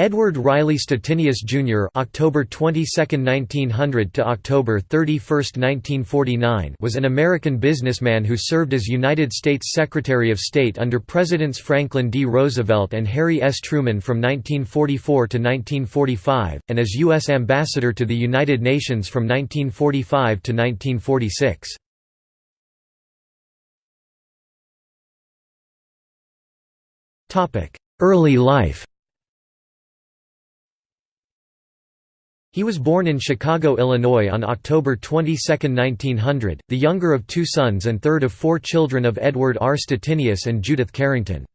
Edward Riley Stettinius Jr. (October 22, 1900 to October 31, 1949) was an American businessman who served as United States Secretary of State under Presidents Franklin D. Roosevelt and Harry S. Truman from 1944 to 1945, and as U.S. Ambassador to the United Nations from 1945 to 1946. Early life He was born in Chicago, Illinois on October 22, 1900, the younger of two sons and third of four children of Edward R. Stettinius and Judith Carrington.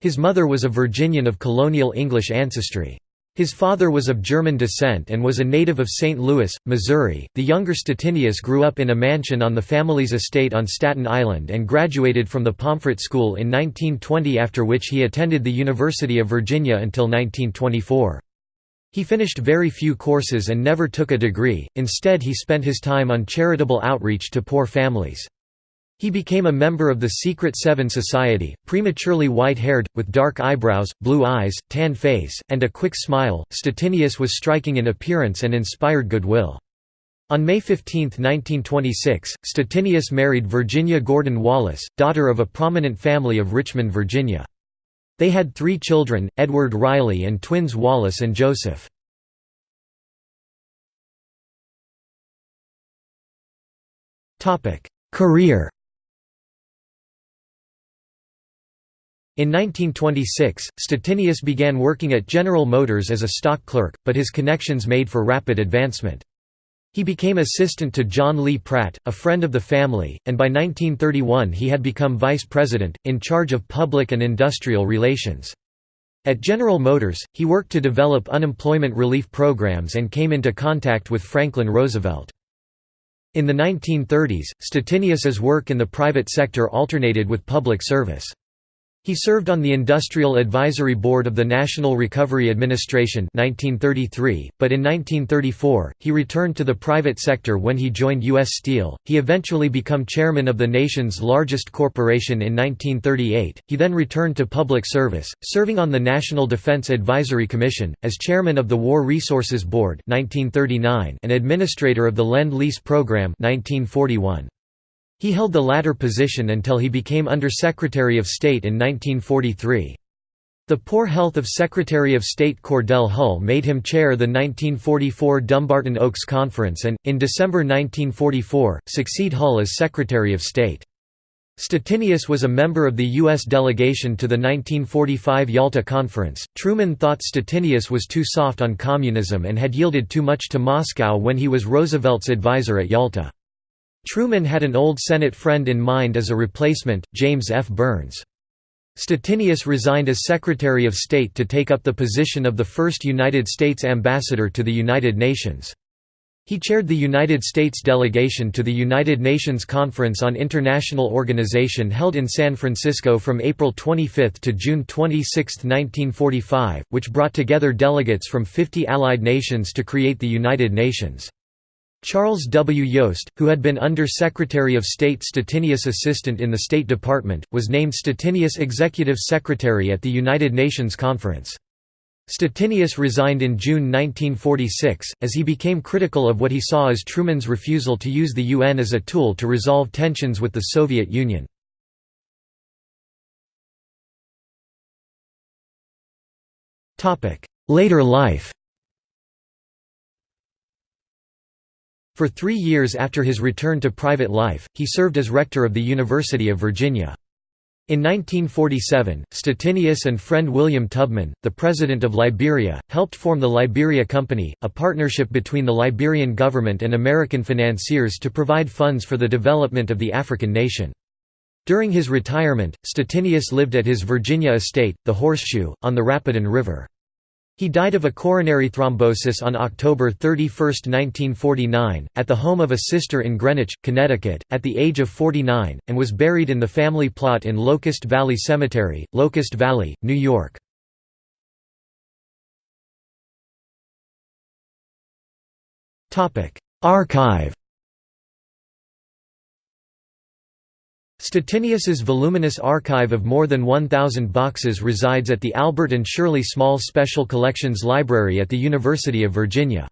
His mother was a Virginian of colonial English ancestry. His father was of German descent and was a native of St. Louis, Missouri. The younger Stettinius grew up in a mansion on the family's estate on Staten Island and graduated from the Pomfret School in 1920 after which he attended the University of Virginia until 1924. He finished very few courses and never took a degree, instead he spent his time on charitable outreach to poor families. He became a member of the Secret Seven Society, prematurely white-haired, with dark eyebrows, blue eyes, tan face, and a quick smile. Stettinius was striking in appearance and inspired goodwill. On May 15, 1926, Stettinius married Virginia Gordon Wallace, daughter of a prominent family of Richmond, Virginia. They had three children, Edward Riley and twins Wallace and Joseph. Career In 1926, Stettinius began working at General Motors as a stock clerk, but his connections made for rapid advancement. He became assistant to John Lee Pratt, a friend of the family, and by 1931 he had become vice president, in charge of public and industrial relations. At General Motors, he worked to develop unemployment relief programs and came into contact with Franklin Roosevelt. In the 1930s, Stettinius's work in the private sector alternated with public service. He served on the Industrial Advisory Board of the National Recovery Administration 1933, but in 1934, he returned to the private sector when he joined U.S. Steel. He eventually became chairman of the nation's largest corporation in 1938. He then returned to public service, serving on the National Defense Advisory Commission, as chairman of the War Resources Board 1939 and administrator of the Lend-Lease Program 1941. He held the latter position until he became Under-Secretary of State in 1943. The poor health of Secretary of State Cordell Hull made him chair the 1944 Dumbarton Oaks Conference and, in December 1944, succeed Hull as Secretary of State. Stettinius was a member of the U.S. delegation to the 1945 Yalta Conference. Truman thought Stettinius was too soft on communism and had yielded too much to Moscow when he was Roosevelt's advisor at Yalta. Truman had an old Senate friend in mind as a replacement, James F. Byrnes. Stettinius resigned as Secretary of State to take up the position of the first United States ambassador to the United Nations. He chaired the United States delegation to the United Nations Conference on International Organization held in San Francisco from April 25 to June 26, 1945, which brought together delegates from 50 allied nations to create the United Nations. Charles W. Yost, who had been Under-Secretary of State Stettinius Assistant in the State Department, was named Stettinius Executive Secretary at the United Nations Conference. Stettinius resigned in June 1946, as he became critical of what he saw as Truman's refusal to use the UN as a tool to resolve tensions with the Soviet Union. Later life For three years after his return to private life, he served as rector of the University of Virginia. In 1947, Stettinius and friend William Tubman, the president of Liberia, helped form the Liberia Company, a partnership between the Liberian government and American financiers to provide funds for the development of the African nation. During his retirement, Stettinius lived at his Virginia estate, the Horseshoe, on the Rapidan River. He died of a coronary thrombosis on October 31, 1949, at the home of a sister in Greenwich, Connecticut, at the age of 49, and was buried in the family plot in Locust Valley Cemetery, Locust Valley, New York. Archive Stettinius's voluminous archive of more than 1,000 boxes resides at the Albert and Shirley Small Special Collections Library at the University of Virginia.